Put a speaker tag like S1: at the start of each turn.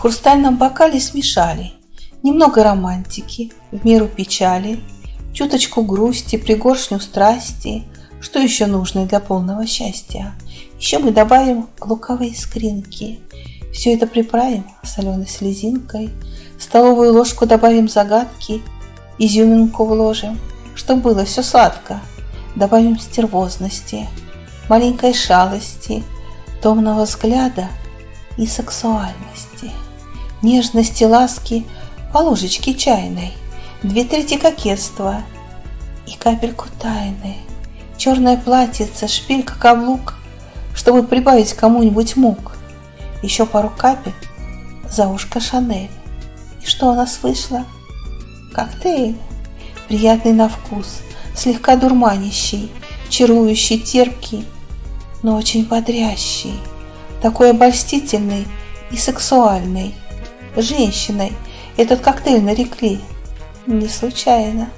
S1: В хрустальном бокале смешали Немного романтики, в меру печали, Чуточку грусти, пригоршню страсти. Что еще нужно для полного счастья? Еще мы добавим луковые искринки. Все это приправим соленой слезинкой. Столовую ложку добавим загадки, изюминку вложим, чтобы было все сладко. Добавим стервозности, маленькой шалости, томного взгляда и сексуальности, нежности, ласки по ложечке чайной, две трети кокетства и капельку тайны, черное платьице, шпилька, каблук, чтобы прибавить кому-нибудь мук, еще пару капель за ушко Шанель. И что у нас вышло? Коктейль, приятный на вкус, слегка дурманящий, чарующий, терпкий, но очень бодрящий, такой обольстительный и сексуальный. Женщиной этот коктейль нарекли не случайно.